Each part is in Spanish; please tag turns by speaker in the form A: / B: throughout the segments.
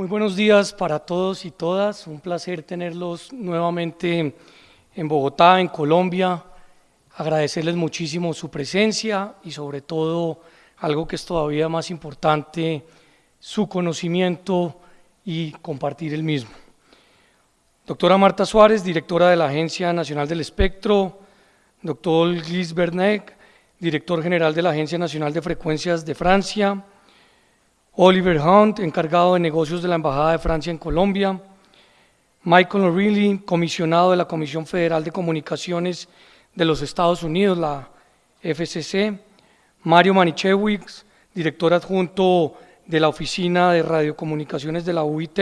A: Muy buenos días para todos y todas. Un placer tenerlos nuevamente en Bogotá, en Colombia. Agradecerles muchísimo su presencia y sobre todo, algo que es todavía más importante, su conocimiento y compartir el mismo. Doctora Marta Suárez, directora de la Agencia Nacional del Espectro. Doctor Gilles Bernet, director general de la Agencia Nacional de Frecuencias de Francia. Oliver Hunt, encargado de negocios de la Embajada de Francia en Colombia, Michael O'Reilly, comisionado de la Comisión Federal de Comunicaciones de los Estados Unidos, la FCC, Mario Manichewicz, director adjunto de la Oficina de Radiocomunicaciones de la UIT,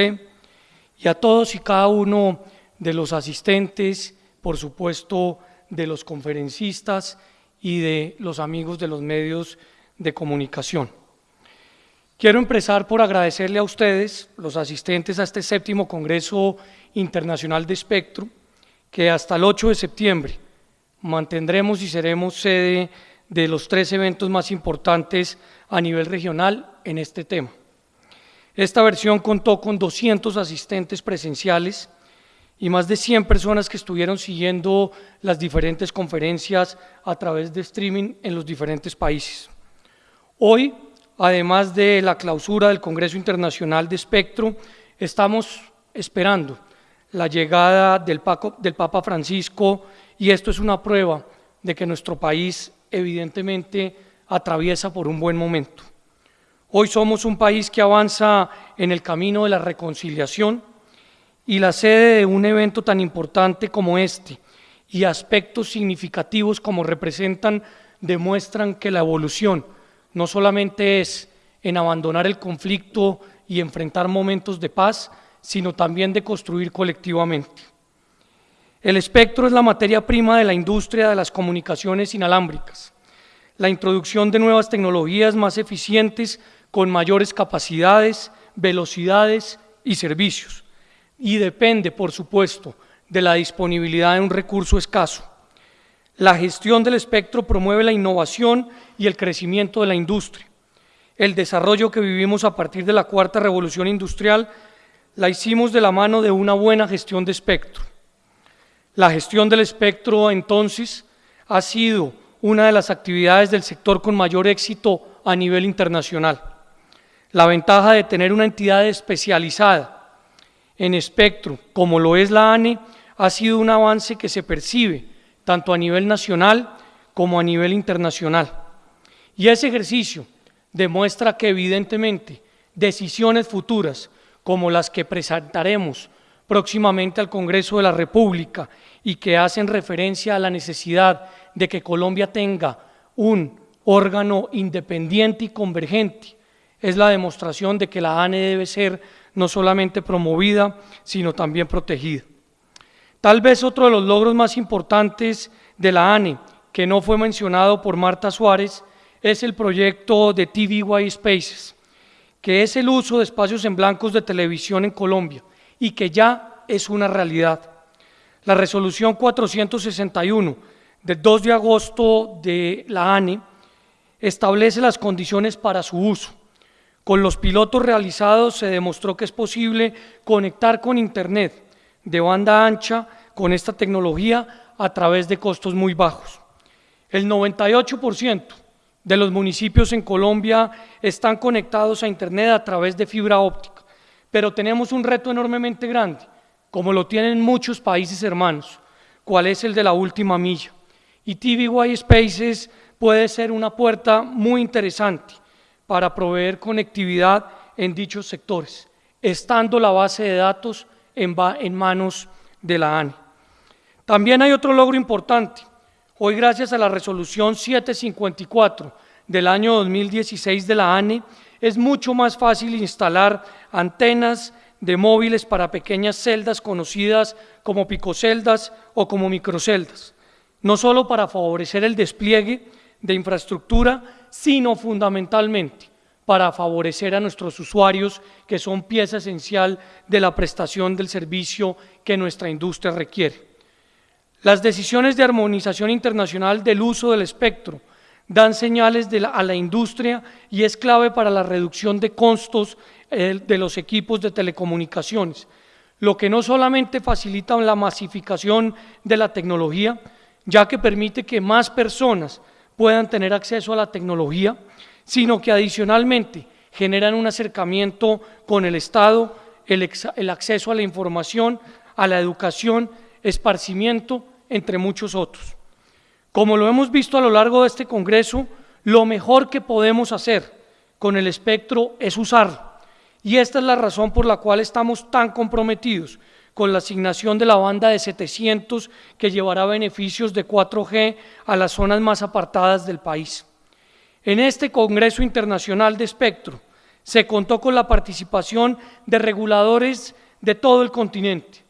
A: y a todos y cada uno de los asistentes, por supuesto, de los conferencistas y de los amigos de los medios de comunicación. Quiero empezar por agradecerle a ustedes, los asistentes a este séptimo Congreso Internacional de Espectro, que hasta el 8 de septiembre mantendremos y seremos sede de los tres eventos más importantes a nivel regional en este tema. Esta versión contó con 200 asistentes presenciales y más de 100 personas que estuvieron siguiendo las diferentes conferencias a través de streaming en los diferentes países. Hoy además de la clausura del Congreso Internacional de Espectro, estamos esperando la llegada del, Papa Francisco y esto es una prueba de que nuestro país evidentemente atraviesa por un buen momento. Hoy somos un país que avanza en el camino de la reconciliación y la sede de un evento tan importante como este y aspectos significativos como representan demuestran que la evolución no solamente es en abandonar el conflicto y enfrentar momentos de paz, sino también de construir colectivamente. El espectro es la materia prima de la industria de las comunicaciones inalámbricas, la introducción de nuevas tecnologías más eficientes con mayores capacidades, velocidades y servicios. Y depende, por supuesto, de la disponibilidad de un recurso escaso. La gestión del espectro promueve la innovación y el crecimiento de la industria. El desarrollo que vivimos a partir de la cuarta revolución industrial la hicimos de la mano de una buena gestión de espectro. La gestión del espectro entonces ha sido una de las actividades del sector con mayor éxito a nivel internacional. La ventaja de tener una entidad especializada en espectro, como lo es la ANE, ha sido un avance que se percibe tanto a nivel nacional como a nivel internacional. Y ese ejercicio demuestra que evidentemente decisiones futuras como las que presentaremos próximamente al Congreso de la República y que hacen referencia a la necesidad de que Colombia tenga un órgano independiente y convergente, es la demostración de que la ANE debe ser no solamente promovida, sino también protegida. Tal vez otro de los logros más importantes de la ANE, que no fue mencionado por Marta Suárez, es el proyecto de TVY Spaces, que es el uso de espacios en blancos de televisión en Colombia y que ya es una realidad. La resolución 461 del 2 de agosto de la ANE establece las condiciones para su uso. Con los pilotos realizados se demostró que es posible conectar con Internet de banda ancha con esta tecnología a través de costos muy bajos. El 98% de los municipios en Colombia están conectados a Internet a través de fibra óptica, pero tenemos un reto enormemente grande, como lo tienen muchos países hermanos, cuál es el de la última milla. Y TVY Spaces puede ser una puerta muy interesante para proveer conectividad en dichos sectores, estando la base de datos en, manos de la ANE. También hay otro logro importante. Hoy, gracias a la resolución 754 del año 2016 de la ANE, es mucho más fácil instalar antenas de móviles para pequeñas celdas conocidas como picoceldas o como microceldas, no solo para favorecer el despliegue de infraestructura, sino fundamentalmente para favorecer a nuestros usuarios, que son pieza esencial de la prestación del servicio que nuestra industria requiere. Las decisiones de armonización internacional del uso del espectro dan señales a la industria y es clave para la reducción de costos de los equipos de telecomunicaciones, lo que no solamente facilita la masificación de la tecnología, ya que permite que más personas puedan tener acceso a la tecnología, sino que adicionalmente generan un acercamiento con el Estado, el, acceso a la información, a la educación, esparcimiento, entre muchos otros. Como lo hemos visto a lo largo de este Congreso, lo mejor que podemos hacer con el espectro es usarlo. Y esta es la razón por la cual estamos tan comprometidos con la asignación de la banda de 700 que llevará beneficios de 4G a las zonas más apartadas del país. En este Congreso Internacional de Espectro se contó con la participación de reguladores de todo el continente.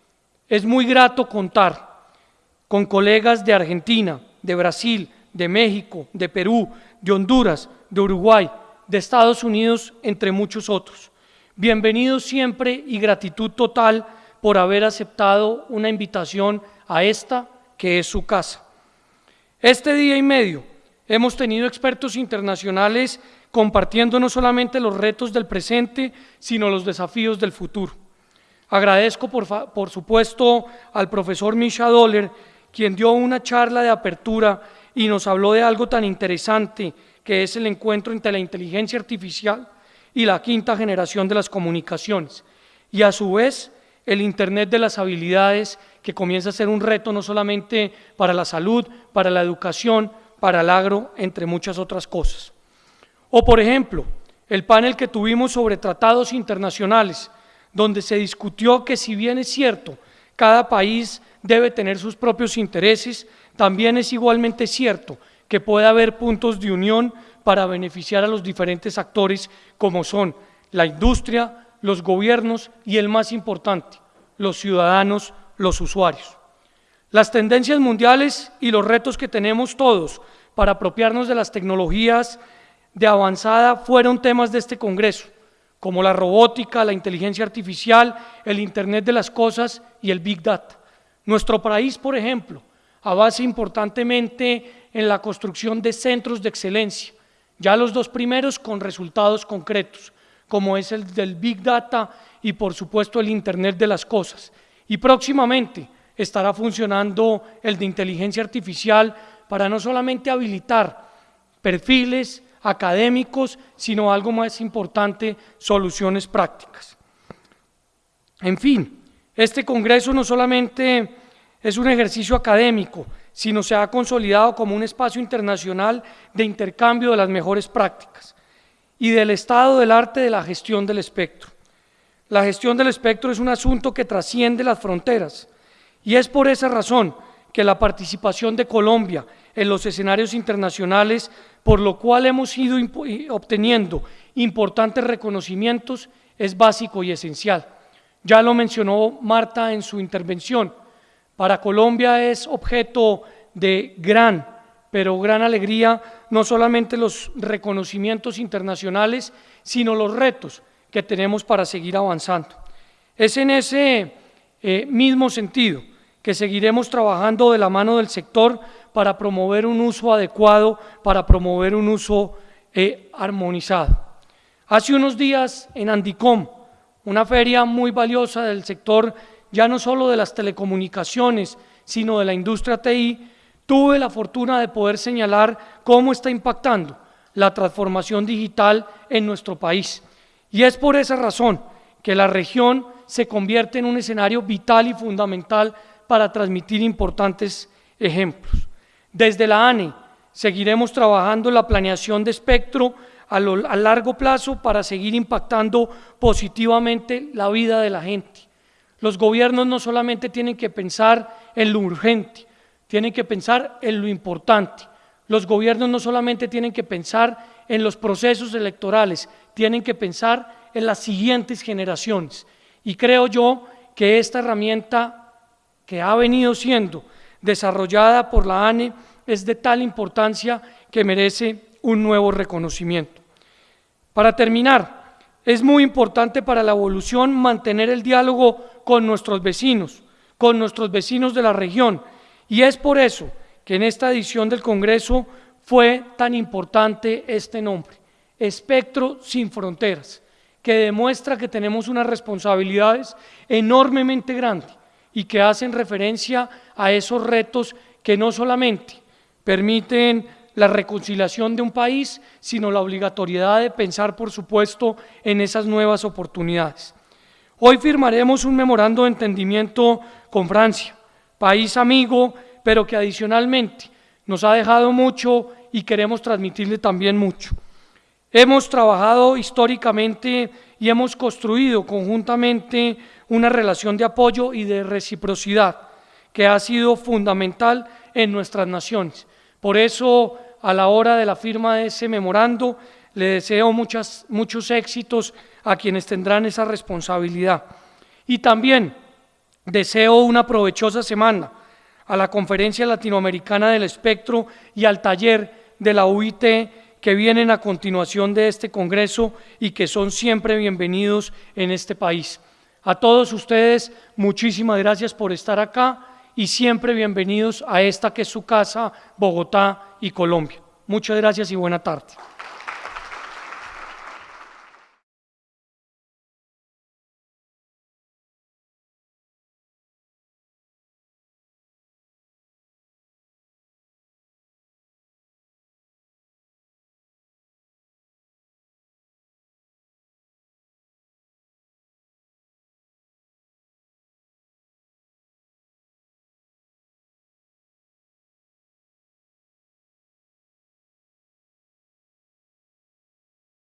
A: Es muy grato contar con colegas de Argentina, de Brasil, de México, de Perú, de Honduras, de Uruguay, de Estados Unidos, entre muchos otros. Bienvenidos siempre y gratitud total por haber aceptado una invitación a esta que es su casa. Este día y medio hemos tenido expertos internacionales compartiendo no solamente los retos del presente, sino los desafíos del futuro. Agradezco, por, supuesto, al profesor Misha Doller, quien dio una charla de apertura y nos habló de algo tan interesante que es el encuentro entre la inteligencia artificial y la quinta generación de las comunicaciones, y a su vez el Internet de las habilidades, que comienza a ser un reto no solamente para la salud, para la educación, para el agro, entre muchas otras cosas. O por ejemplo, el panel que tuvimos sobre tratados internacionales, donde se discutió que si bien es cierto, cada país debe tener sus propios intereses, también es igualmente cierto que puede haber puntos de unión para beneficiar a los diferentes actores como son la industria, los gobiernos y el más importante, los ciudadanos, los usuarios. Las tendencias mundiales y los retos que tenemos todos para apropiarnos de las tecnologías de avanzada fueron temas de este Congreso, como la robótica, la inteligencia artificial, el Internet de las cosas y el Big Data. Nuestro país, por ejemplo, avanza importantemente en la construcción de centros de excelencia, ya los dos primeros con resultados concretos, como es el del Big Data y por supuesto el Internet de las Cosas. Y próximamente estará funcionando el de inteligencia artificial para no solamente habilitar perfiles académicos, sino algo más importante, soluciones prácticas. En fin, este Congreso no solamente es un ejercicio académico, sino se ha consolidado como un espacio internacional de intercambio de las mejores prácticas y del estado del arte de la gestión del espectro. La gestión del espectro es un asunto que trasciende las fronteras y es por esa razón que la participación de Colombia en los escenarios internacionales, por lo cual hemos ido obteniendo importantes reconocimientos, es básico y esencial. Ya lo mencionó Marta en su intervención. Para Colombia es objeto de gran, pero gran alegría, no solamente los reconocimientos internacionales, sino los retos que tenemos para seguir avanzando. Es en ese eh, mismo sentido que seguiremos trabajando de la mano del sector para promover un uso adecuado, para promover un uso eh, armonizado. Hace unos días en Andicom, una feria muy valiosa del sector ya no solo de las telecomunicaciones, sino de la industria TI, tuve la fortuna de poder señalar cómo está impactando la transformación digital en nuestro país. Y es por esa razón que la región se convierte en un escenario vital y fundamental para transmitir importantes ejemplos. Desde la ANE seguiremos trabajando la planeación de espectro a, a largo plazo para seguir impactando positivamente la vida de la gente. Los gobiernos no solamente tienen que pensar en lo urgente, tienen que pensar en lo importante. Los gobiernos no solamente tienen que pensar en los procesos electorales, tienen que pensar en las siguientes generaciones. Y creo yo que esta herramienta que ha venido siendo desarrollada por la ANE es de tal importancia que merece un nuevo reconocimiento. Para terminar, es muy importante para la evolución mantener el diálogo con nuestros vecinos, con nuestros vecinos de la región, y es por eso que en esta edición del Congreso fue tan importante este nombre, Espectro sin Fronteras que demuestra que tenemos unas responsabilidades enormemente grandes y que hacen referencia a esos retos que no solamente permiten la reconciliación de un país, sino la obligatoriedad de pensar, por supuesto, en esas nuevas oportunidades. Hoy firmaremos un memorando de entendimiento con Francia, país amigo, pero que adicionalmente nos ha dejado mucho y queremos transmitirle también mucho. Hemos trabajado históricamente y hemos construido conjuntamente una relación de apoyo y de reciprocidad que ha sido fundamental en nuestras naciones. Por eso, a la hora de la firma de ese memorando, le deseo muchas, muchos éxitos a quienes tendrán esa responsabilidad. Y también deseo una provechosa semana a la Conferencia Latinoamericana del Espectro y al taller de la UIT que vienen a continuación de este Congreso y que son siempre bienvenidos en este país. A todos ustedes, muchísimas gracias por estar acá y siempre bienvenidos a esta que es su casa, Bogotá y Colombia. Muchas gracias y buena tarde.